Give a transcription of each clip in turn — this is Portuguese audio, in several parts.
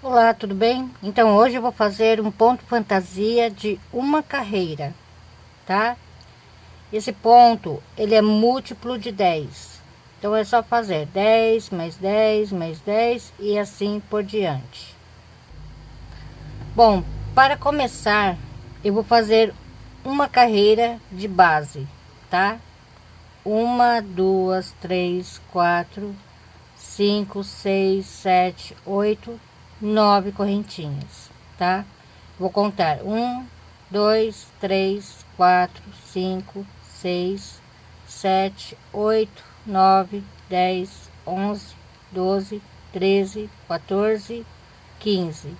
Olá, tudo bem? Então hoje eu vou fazer um ponto fantasia de uma carreira, tá? Esse ponto, ele é múltiplo de 10. Então é só fazer 10 mais 10 mais 10 e assim por diante. Bom, para começar, eu vou fazer uma carreira de base, tá? Uma, duas, três, quatro, cinco, seis, sete, oito, nove correntinhas, tá? Vou contar um, dois, três, quatro, cinco, seis, sete, oito, nove, dez, onze, doze, treze, 14, 15.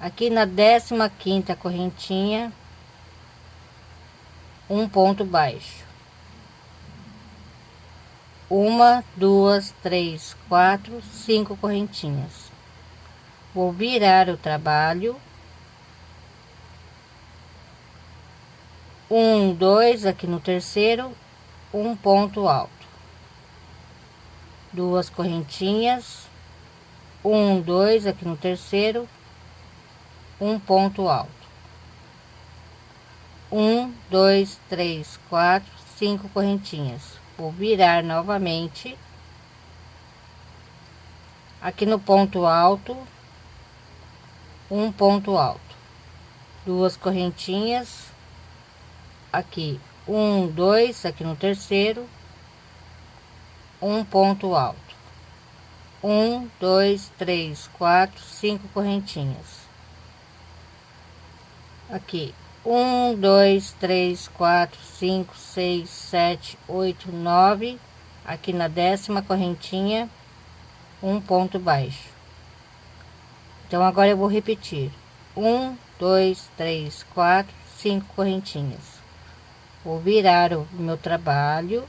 Aqui na décima quinta correntinha, um ponto baixo. Uma, duas, três, quatro, cinco correntinhas Vou virar o trabalho. Um, dois, aqui no terceiro, um ponto alto. Duas correntinhas. Um, dois, aqui no terceiro, um ponto alto. Um, dois, três, quatro, cinco correntinhas. Vou virar novamente. Aqui no ponto alto, um ponto alto. Duas correntinhas. Aqui um dois aqui no terceiro. Um ponto alto. Um dois três quatro cinco correntinhas. Aqui um dois três quatro cinco seis sete oito nove. Aqui na décima correntinha um ponto baixo então, agora eu vou repetir. Um, dois, três, quatro, cinco correntinhas. Vou virar o meu trabalho.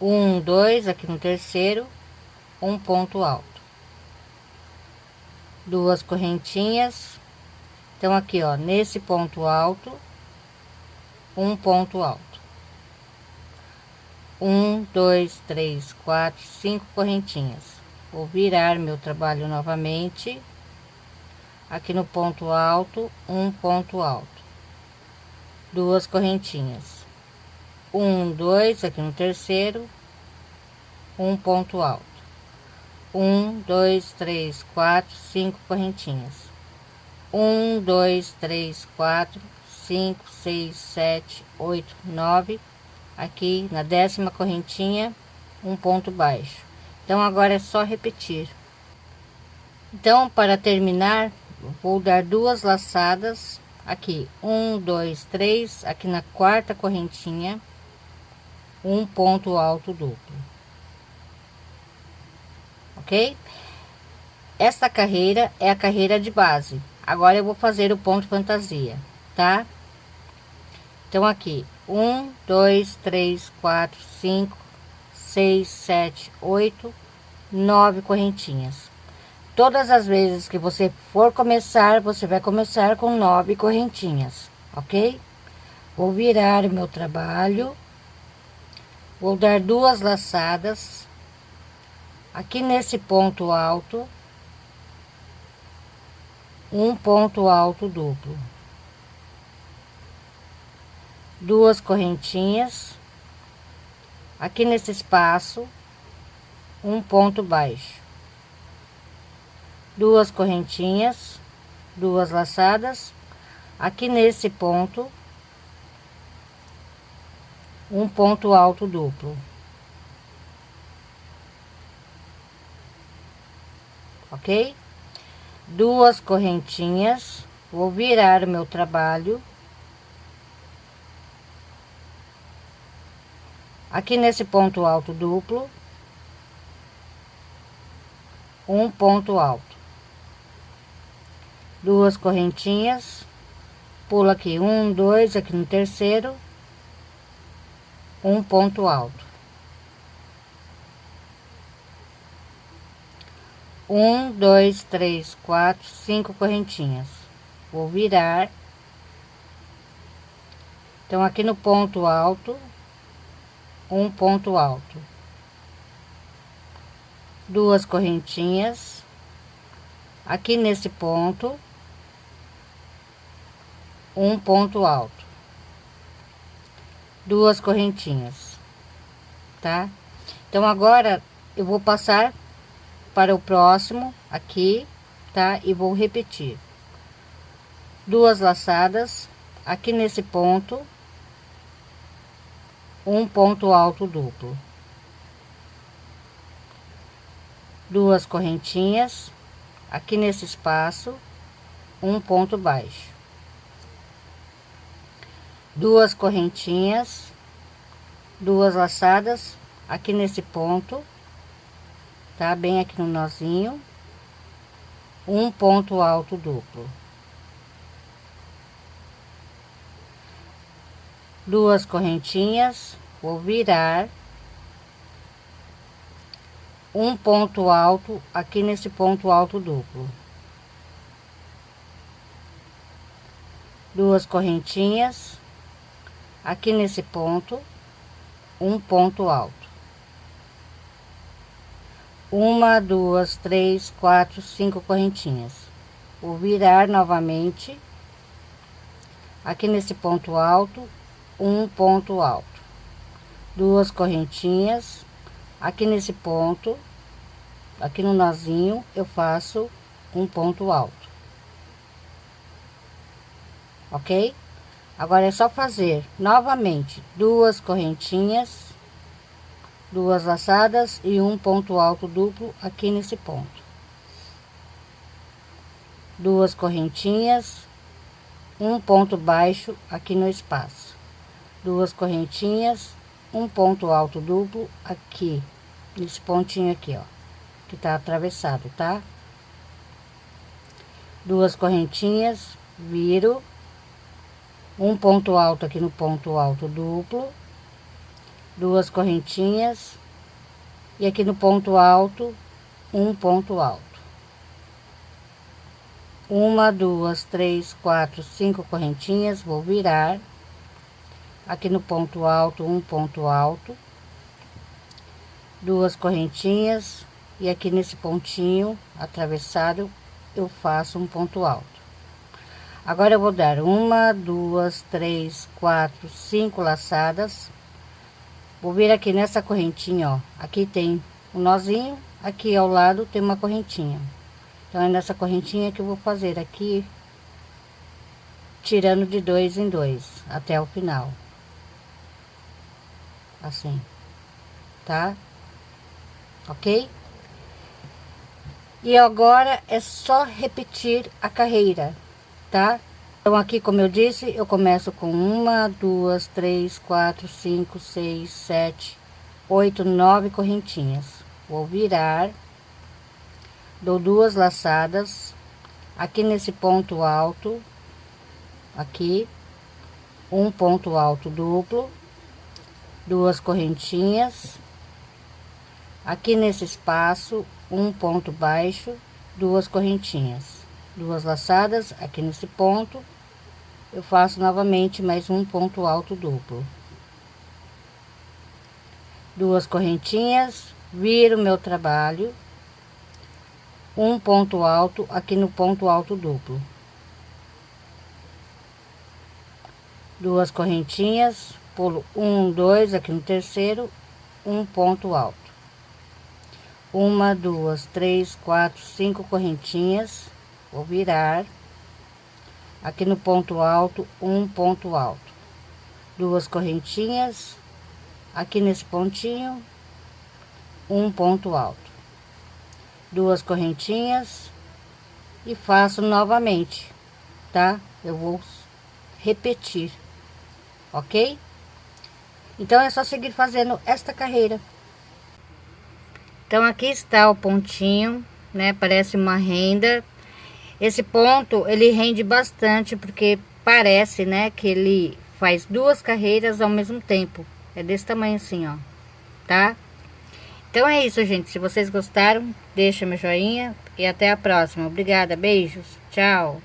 Um, dois, aqui no terceiro, um ponto alto. Duas correntinhas. Então, aqui, ó, nesse ponto alto, um ponto alto. Um, dois, três, quatro, cinco correntinhas vou virar meu trabalho novamente. Aqui no ponto alto um ponto alto. Duas correntinhas. Um dois aqui no terceiro. Um ponto alto. Um dois três quatro cinco correntinhas. Um dois três quatro cinco seis sete oito nove. Aqui na décima correntinha um ponto baixo então, agora é só repetir. Então, para terminar, vou dar duas laçadas aqui. Um, dois, três, aqui na quarta correntinha, um ponto alto duplo. Ok? Esta carreira é a carreira de base. Agora eu vou fazer o ponto fantasia, tá? Então, aqui, um, dois, três, quatro, cinco, seis, sete, oito, nove correntinhas. Todas as vezes que você for começar, você vai começar com nove correntinhas, ok? Vou virar meu trabalho, vou dar duas laçadas aqui nesse ponto alto, um ponto alto duplo, duas correntinhas aqui nesse espaço um ponto baixo. Duas correntinhas duas laçadas. Aqui nesse ponto um ponto alto duplo. Ok? Duas correntinhas. Vou virar o meu trabalho aqui nesse ponto alto duplo um ponto alto. Duas correntinhas pula aqui um dois aqui no terceiro um ponto alto. Um dois três quatro cinco correntinhas. Vou virar. Então aqui no ponto alto um ponto alto. Duas correntinhas. Aqui nesse ponto um ponto alto. Duas correntinhas tá? Então agora eu vou passar para o próximo aqui tá? E vou repetir. Duas laçadas aqui nesse ponto um ponto alto duplo. Duas correntinhas. Aqui nesse espaço um ponto baixo. Duas correntinhas. Duas laçadas. Aqui nesse ponto tá? Bem aqui no nozinho. Um ponto alto duplo duas correntinhas vou virar um ponto alto aqui nesse ponto alto duplo. Duas correntinhas aqui nesse ponto um ponto alto. Uma duas três quatro cinco correntinhas. Vou virar novamente aqui nesse ponto alto um ponto alto. Duas correntinhas. Aqui nesse ponto aqui no nozinho eu faço um ponto alto. Ok? Agora é só fazer novamente duas correntinhas duas laçadas e um ponto alto duplo aqui nesse ponto. Duas correntinhas um ponto baixo aqui no espaço duas correntinhas um ponto alto duplo aqui nesse pontinho aqui ó que tá atravessado tá? Duas correntinhas viro um ponto alto aqui no ponto alto duplo duas correntinhas e aqui no ponto alto um ponto alto. Uma duas três quatro cinco correntinhas vou virar aqui no ponto alto um ponto alto duas correntinhas e aqui nesse pontinho atravessado eu faço um ponto alto. Agora eu vou dar uma duas três quatro cinco laçadas. Vou vir aqui nessa correntinha ó. Aqui tem um nozinho aqui ao lado tem uma correntinha. Então é nessa correntinha que eu vou fazer aqui tirando de dois em dois até o final assim, tá? Ok? E agora é só repetir a carreira, tá? Então aqui, como eu disse, eu começo com uma, duas, três, quatro, cinco, seis, sete, oito, nove correntinhas. Vou virar, dou duas laçadas aqui nesse ponto alto, aqui, um ponto alto duplo duas correntinhas. Aqui nesse espaço um ponto baixo duas correntinhas. Duas laçadas aqui nesse ponto. Eu faço novamente mais um ponto alto duplo. Duas correntinhas viro meu trabalho. Um ponto alto aqui no ponto alto duplo. Duas correntinhas pulo um, dois, aqui no terceiro, um ponto alto. Uma, duas, três, quatro, cinco correntinhas, vou virar. Aqui no ponto alto, um ponto alto. Duas correntinhas, aqui nesse pontinho, um ponto alto. Duas correntinhas e faço novamente, tá? Eu vou repetir, ok? Então, é só seguir fazendo esta carreira. Então, aqui está o pontinho, né? Parece uma renda. Esse ponto, ele rende bastante, porque parece, né? Que ele faz duas carreiras ao mesmo tempo. É desse tamanho assim, ó. Tá? Então é isso, gente. Se vocês gostaram, deixa meu joinha. E até a próxima. Obrigada, beijos. Tchau.